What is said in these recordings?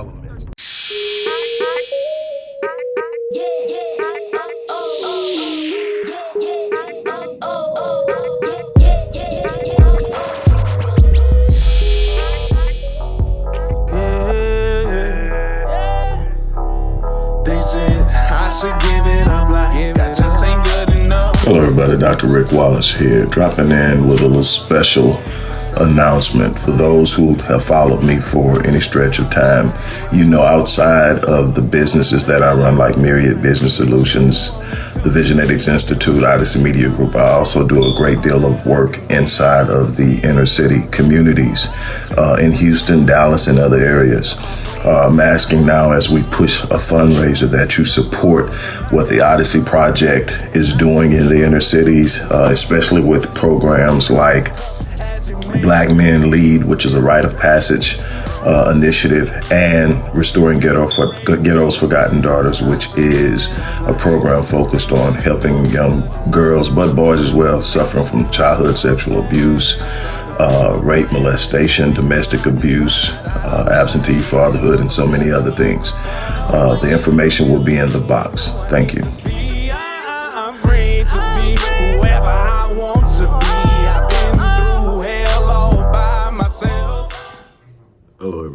all of the elements. Hello everybody, Dr. Rick Wallace here, dropping in with a little special announcement for those who have followed me for any stretch of time. You know, outside of the businesses that I run, like Myriad Business Solutions, the Visionetics Institute, Odyssey Media Group, I also do a great deal of work inside of the inner city communities uh, in Houston, Dallas, and other areas. Uh, I'm asking now as we push a fundraiser that you support what the Odyssey Project is doing in the inner cities, uh, especially with programs like Black Men Lead, which is a rite of passage uh, initiative, and Restoring Ghetto for, Ghetto's Forgotten Daughters, which is a program focused on helping young girls, but boys as well, suffering from childhood sexual abuse, uh, rape, molestation, domestic abuse, uh, absentee fatherhood, and so many other things. Uh, the information will be in the box. Thank you.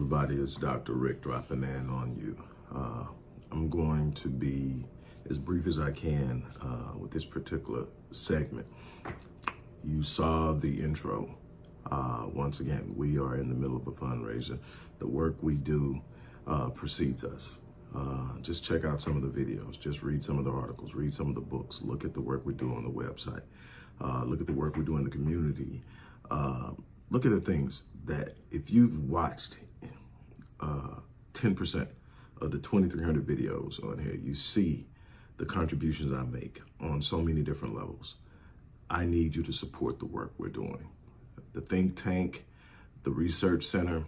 Everybody. It's Dr. Rick dropping in on you. Uh, I'm going to be as brief as I can uh, with this particular segment. You saw the intro. Uh, once again, we are in the middle of a fundraiser. The work we do uh, precedes us. Uh, just check out some of the videos. Just read some of the articles. Read some of the books. Look at the work we do on the website. Uh, look at the work we do in the community look at the things that if you've watched 10% uh, of the 2,300 videos on here, you see the contributions I make on so many different levels. I need you to support the work we're doing. The think tank, the research center,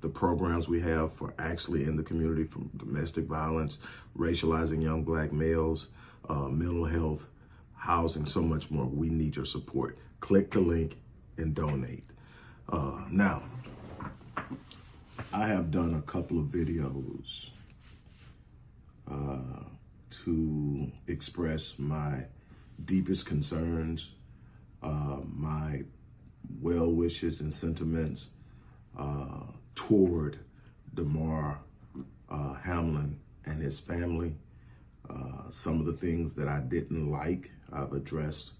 the programs we have for actually in the community from domestic violence, racializing young black males, uh, mental health, housing, so much more. We need your support. Click the link and donate. Uh, now, I have done a couple of videos uh, to express my deepest concerns, uh, my well wishes and sentiments uh, toward Damar uh, Hamlin and his family. Uh, some of the things that I didn't like, I've addressed.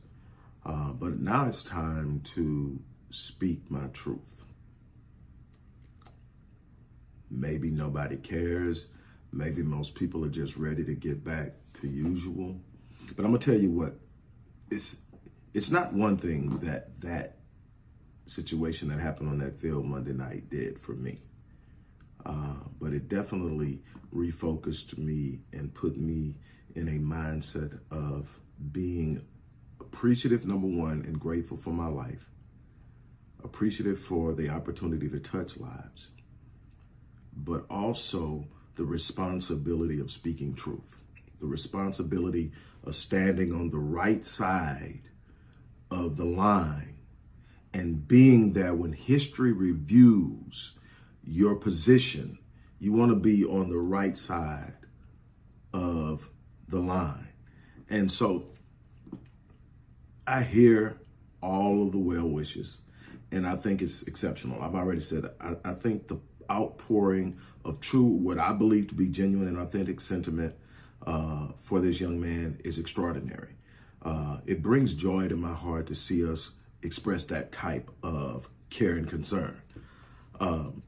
but now it's time to speak my truth. Maybe nobody cares. Maybe most people are just ready to get back to usual. But I'm gonna tell you what, it's it's not one thing that that situation that happened on that field Monday night did for me. Uh, but it definitely refocused me and put me in a mindset of being appreciative, number one, and grateful for my life appreciative for the opportunity to touch lives, but also the responsibility of speaking truth, the responsibility of standing on the right side of the line and being there when history reviews your position. You want to be on the right side of the line. And so I hear all of the well wishes and I think it's exceptional. I've already said I, I think the outpouring of true, what I believe to be genuine and authentic sentiment uh, for this young man is extraordinary. Uh, it brings joy to my heart to see us express that type of care and concern. Um,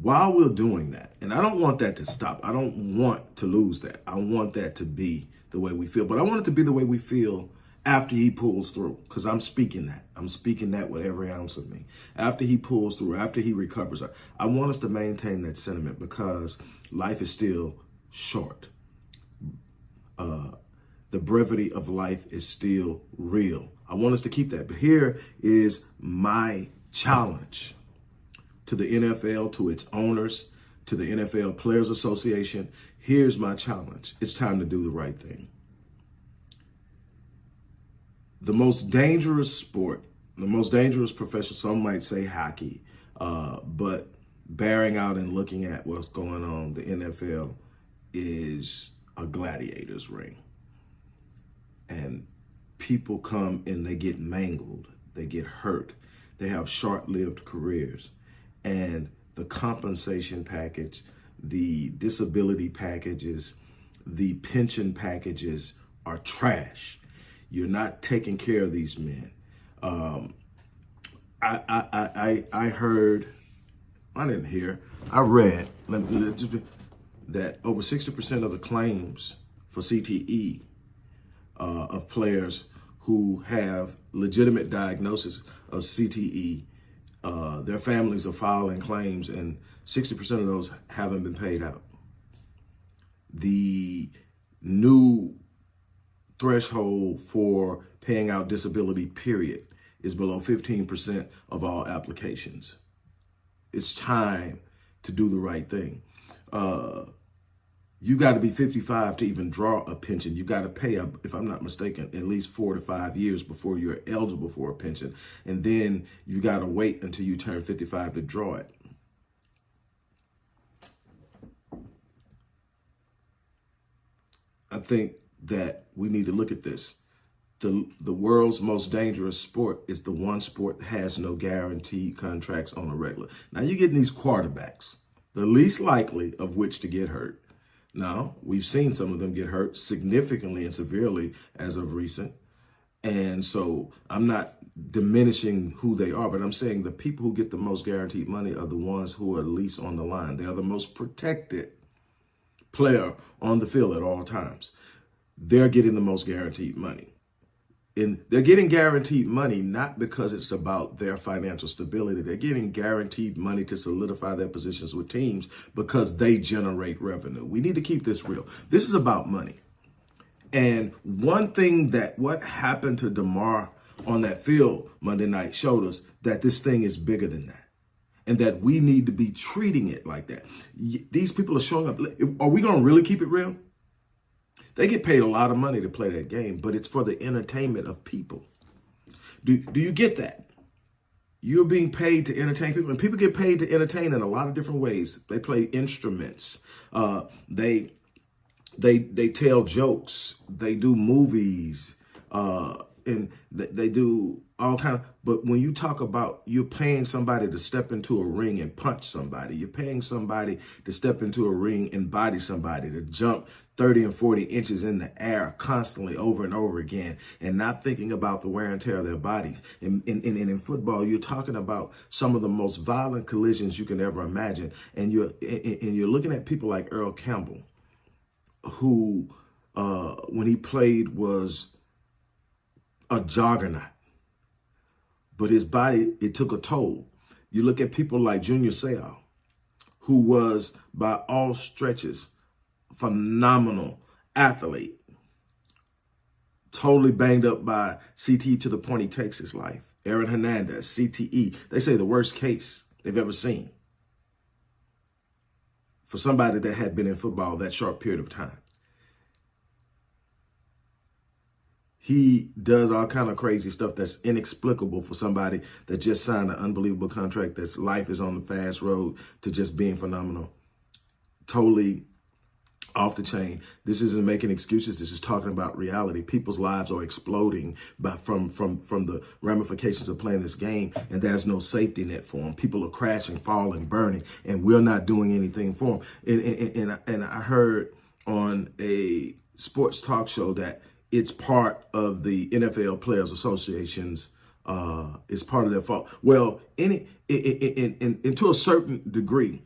while we're doing that, and I don't want that to stop. I don't want to lose that. I want that to be the way we feel, but I want it to be the way we feel after he pulls through, because I'm speaking that. I'm speaking that with every ounce of me. After he pulls through, after he recovers, I want us to maintain that sentiment because life is still short. Uh, the brevity of life is still real. I want us to keep that. But here is my challenge to the NFL, to its owners, to the NFL Players Association. Here's my challenge. It's time to do the right thing. The most dangerous sport, the most dangerous profession, some might say hockey, uh, but bearing out and looking at what's going on, the NFL is a gladiator's ring. And people come and they get mangled, they get hurt, they have short-lived careers. And the compensation package, the disability packages, the pension packages are trash. You're not taking care of these men. Um, I, I, I, I heard, I didn't hear, I read that over 60% of the claims for CTE uh, of players who have legitimate diagnosis of CTE, uh, their families are filing claims and 60% of those haven't been paid out. The new threshold for paying out disability, period, is below 15% of all applications. It's time to do the right thing. Uh, you got to be 55 to even draw a pension. You got to pay, if I'm not mistaken, at least four to five years before you're eligible for a pension. And then you got to wait until you turn 55 to draw it. I think that we need to look at this. The, the world's most dangerous sport is the one sport that has no guaranteed contracts on a regular. Now you're getting these quarterbacks, the least likely of which to get hurt. Now, we've seen some of them get hurt significantly and severely as of recent. And so I'm not diminishing who they are, but I'm saying the people who get the most guaranteed money are the ones who are least on the line. They are the most protected player on the field at all times they're getting the most guaranteed money. And they're getting guaranteed money not because it's about their financial stability. They're getting guaranteed money to solidify their positions with teams because they generate revenue. We need to keep this real. This is about money. And one thing that what happened to Damar on that field Monday night showed us that this thing is bigger than that and that we need to be treating it like that. These people are showing up. Are we going to really keep it real? They get paid a lot of money to play that game, but it's for the entertainment of people. Do, do you get that? You're being paid to entertain people, and people get paid to entertain in a lot of different ways. They play instruments. Uh, they they they tell jokes. They do movies. Uh, and they do all kind of, but when you talk about you're paying somebody to step into a ring and punch somebody, you're paying somebody to step into a ring and body somebody, to jump 30 and 40 inches in the air constantly over and over again and not thinking about the wear and tear of their bodies. And, and, and in football, you're talking about some of the most violent collisions you can ever imagine. And you're, and you're looking at people like Earl Campbell, who, uh, when he played was a juggernaut, but his body, it took a toll. You look at people like Junior Seau, who was by all stretches phenomenal athlete, totally banged up by CTE to the point he takes his life. Aaron Hernandez, CTE, they say the worst case they've ever seen for somebody that had been in football that short period of time. He does all kind of crazy stuff that's inexplicable for somebody that just signed an unbelievable contract that's life is on the fast road to just being phenomenal. Totally off the chain. This isn't making excuses. This is talking about reality. People's lives are exploding by, from, from, from the ramifications of playing this game, and there's no safety net for them. People are crashing, falling, burning, and we're not doing anything for them. And, and, and, and I heard on a sports talk show that it's part of the NFL Players Association's uh, it's part of their fault. Well, any in, in, in, in, to a certain degree,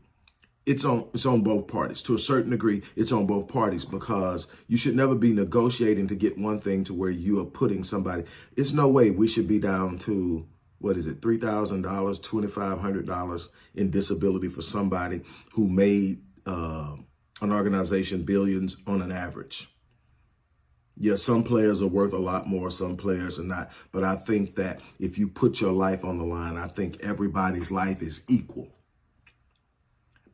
it's on it's on both parties. To a certain degree, it's on both parties because you should never be negotiating to get one thing to where you are putting somebody. It's no way we should be down to what is it, three thousand dollars, twenty five hundred dollars in disability for somebody who made uh, an organization billions on an average. Yeah, some players are worth a lot more, some players are not. But I think that if you put your life on the line, I think everybody's life is equal.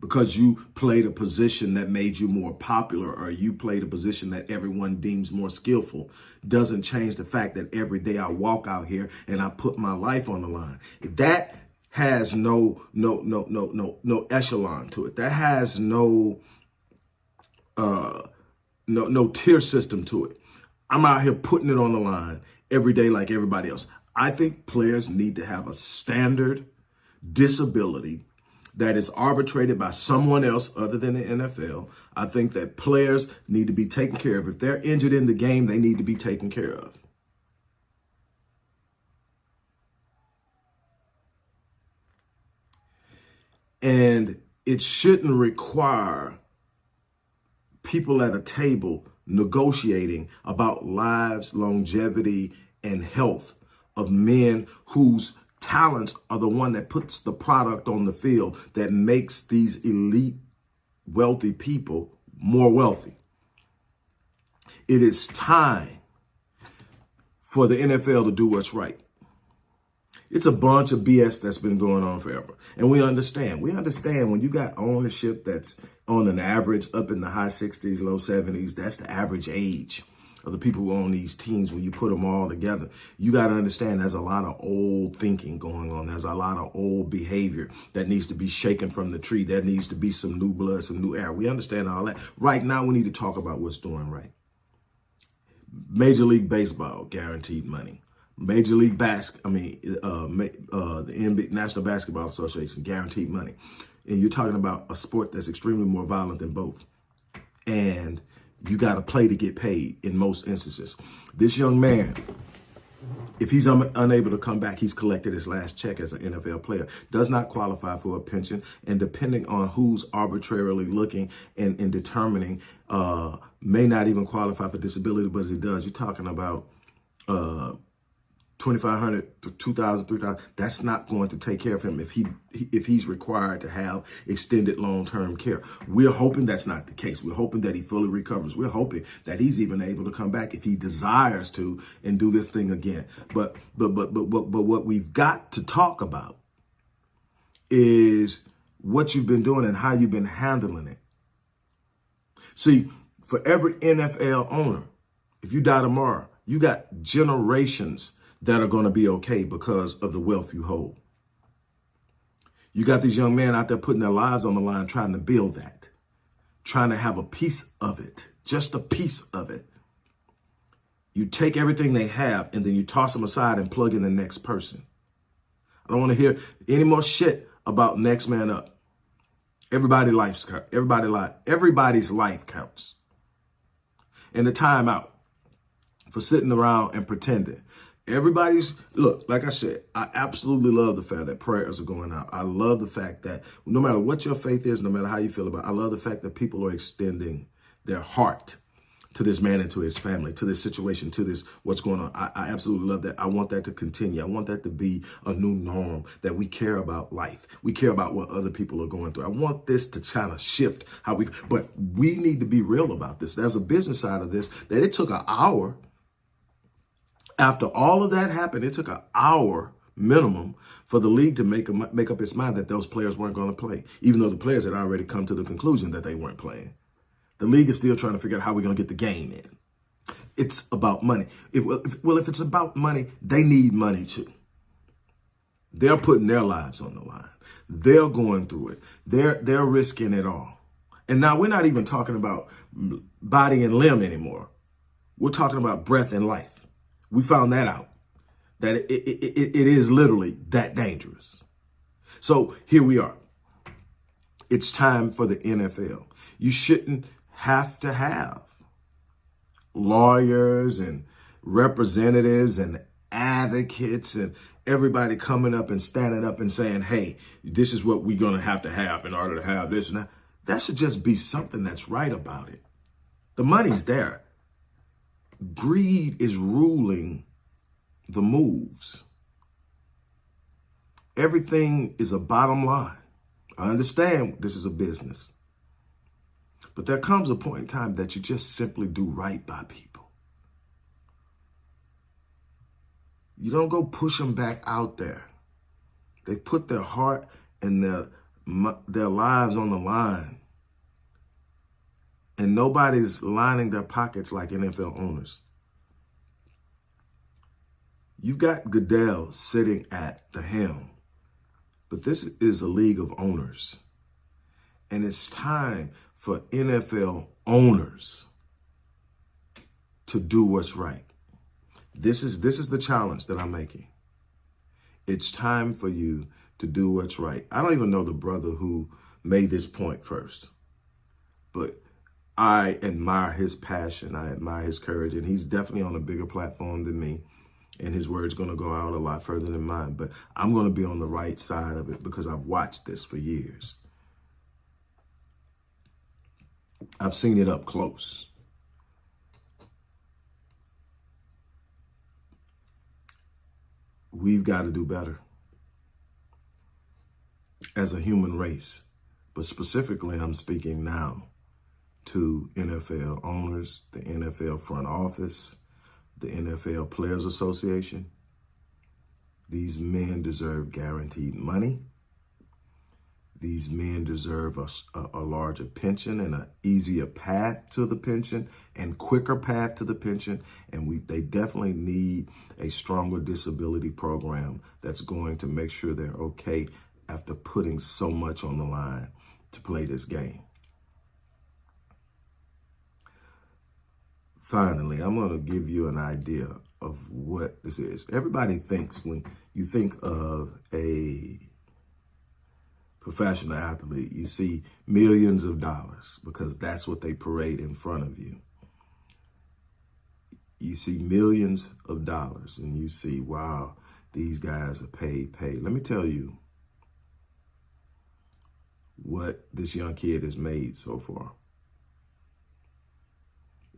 Because you played a position that made you more popular or you played a position that everyone deems more skillful doesn't change the fact that every day I walk out here and I put my life on the line. That has no no no no no no echelon to it. That has no uh no no tier system to it. I'm out here putting it on the line every day like everybody else. I think players need to have a standard disability that is arbitrated by someone else other than the NFL. I think that players need to be taken care of. If they're injured in the game, they need to be taken care of. And it shouldn't require people at a table negotiating about lives, longevity, and health of men whose talents are the one that puts the product on the field that makes these elite wealthy people more wealthy. It is time for the NFL to do what's right. It's a bunch of BS that's been going on forever. And we understand. We understand when you got ownership that's on an average up in the high 60s, low 70s, that's the average age of the people who own these teams, when you put them all together, you got to understand there's a lot of old thinking going on. There's a lot of old behavior that needs to be shaken from the tree. There needs to be some new blood, some new air. We understand all that. Right now, we need to talk about what's doing right. Major League Baseball, guaranteed money. Major League Basket, I mean, uh, uh, the NBA, National Basketball Association, guaranteed money. And you're talking about a sport that's extremely more violent than both. And you got to play to get paid in most instances. This young man, if he's un unable to come back, he's collected his last check as an NFL player, does not qualify for a pension. And depending on who's arbitrarily looking and, and determining, uh, may not even qualify for disability, but as he does, you're talking about uh, 2500 to 2000 3000 that's not going to take care of him if he if he's required to have extended long-term care. We're hoping that's not the case. We're hoping that he fully recovers. We're hoping that he's even able to come back if he desires to and do this thing again. But but but but but, but what we've got to talk about is what you've been doing and how you've been handling it. See for every NFL owner if you die tomorrow you got generations that are going to be okay because of the wealth you hold. You got these young men out there putting their lives on the line trying to build that, trying to have a piece of it, just a piece of it. You take everything they have and then you toss them aside and plug in the next person. I don't want to hear any more shit about next man up. Everybody life's everybody life everybody's life counts. And the time out for sitting around and pretending Everybody's, look, like I said, I absolutely love the fact that prayers are going out. I love the fact that no matter what your faith is, no matter how you feel about it, I love the fact that people are extending their heart to this man and to his family, to this situation, to this, what's going on. I, I, absolutely love that. I want that to continue. I want that to be a new norm, that we care about life. We care about what other people are going through. I want this to kind of shift how we, but we need to be real about this. There's a business side of this that it took an hour after all of that happened, it took an hour minimum for the league to make, a, make up its mind that those players weren't going to play, even though the players had already come to the conclusion that they weren't playing. The league is still trying to figure out how we're going to get the game in. It's about money. If, if, well, if it's about money, they need money too. They're putting their lives on the line. They're going through it. They're, they're risking it all. And now we're not even talking about body and limb anymore. We're talking about breath and life. We found that out, that it, it, it, it is literally that dangerous. So here we are. It's time for the NFL. You shouldn't have to have lawyers and representatives and advocates and everybody coming up and standing up and saying, hey, this is what we're going to have to have in order to have this and that. That should just be something that's right about it. The money's there greed is ruling the moves. Everything is a bottom line. I understand this is a business. But there comes a point in time that you just simply do right by people. You don't go push them back out there. They put their heart and their their lives on the line. And nobody's lining their pockets like NFL owners. You've got Goodell sitting at the helm, but this is a league of owners. And it's time for NFL owners to do what's right. This is this is the challenge that I'm making. It's time for you to do what's right. I don't even know the brother who made this point first, but I admire his passion. I admire his courage, and he's definitely on a bigger platform than me. And his word's going to go out a lot further than mine. But I'm going to be on the right side of it because I've watched this for years. I've seen it up close. We've got to do better as a human race. But specifically, I'm speaking now to NFL owners, the NFL front office, the NFL Players Association. These men deserve guaranteed money. These men deserve a, a, larger pension and an easier path to the pension and quicker path to the pension. And we they definitely need a stronger disability program that's going to make sure they're okay after putting so much on the line to play this game. Finally, I'm going to give you an idea of what this is. Everybody thinks when you think of a professional athlete, you see millions of dollars because that's what they parade in front of you. You see millions of dollars and you see, wow, these guys are paid, paid. Let me tell you what this young kid has made so far.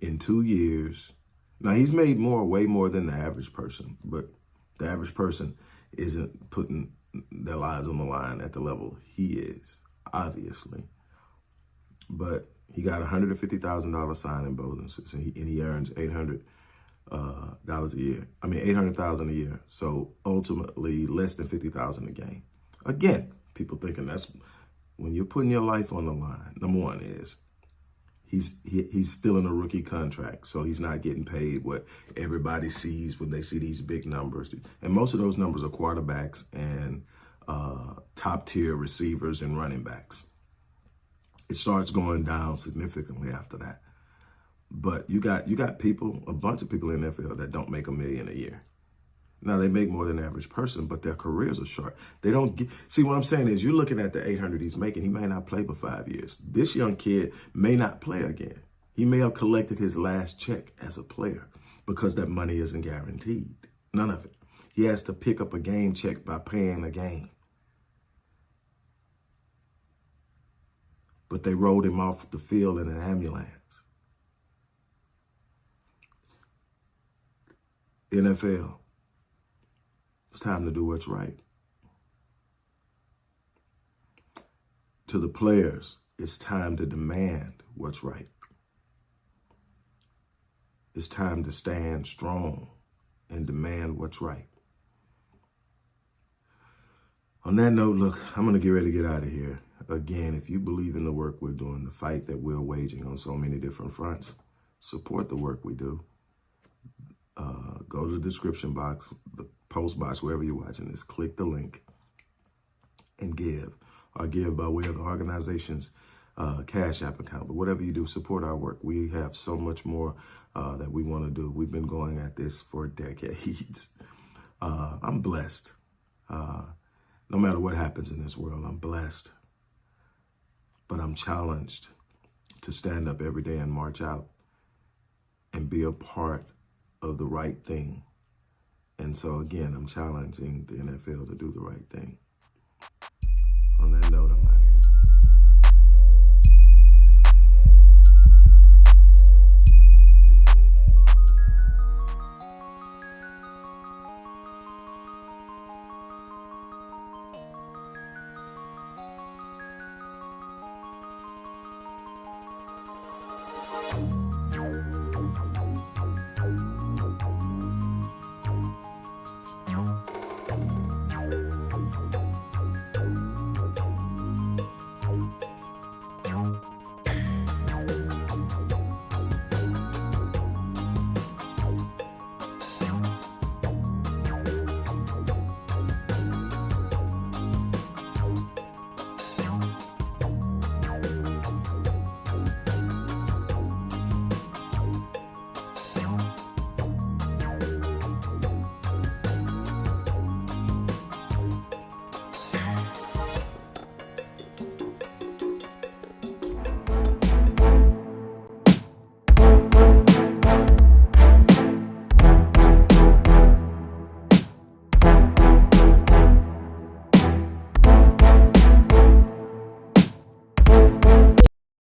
In two years, now he's made more, way more than the average person, but the average person isn't putting their lives on the line at the level he is, obviously. But he got $150,000 signing bonuses and he, and he earns 800 uh, dollars a year. I mean, 800,000 a year. So ultimately less than 50,000 a game. Again, people thinking that's when you're putting your life on the line, number one is he's he, he's still in a rookie contract, so he's not getting paid what everybody sees when they see these big numbers. And most of those numbers are quarterbacks and uh, top tier receivers and running backs. It starts going down significantly after that. But you got you got people, a bunch of people in the NFL that don't make a million a year. Now they make more than average person, but their careers are short. They don't get, see what I'm saying is you're looking at the 800 he's making. He may not play for five years. This young kid may not play again. He may have collected his last check as a player because that money isn't guaranteed. None of it. He has to pick up a game check by paying a game. But they rolled him off the field in an ambulance. NFL it's time to do what's right. To the players, it's time to demand what's right. It's time to stand strong and demand what's right. On that note, look, I'm going to get ready to get out of here. Again, if you believe in the work we're doing, the fight that we're waging on so many different fronts, support the work we do. Uh, go to the description box, the post box, wherever you're watching this, click the link and give or give by way of the organization's uh, Cash App account. But whatever you do, support our work. We have so much more uh, that we want to do. We've been going at this for decades. Uh, I'm blessed. Uh, no matter what happens in this world, I'm blessed. But I'm challenged to stand up every day and march out and be a part of the right thing and so, again, I'm challenging the NFL to do the right thing. On that note,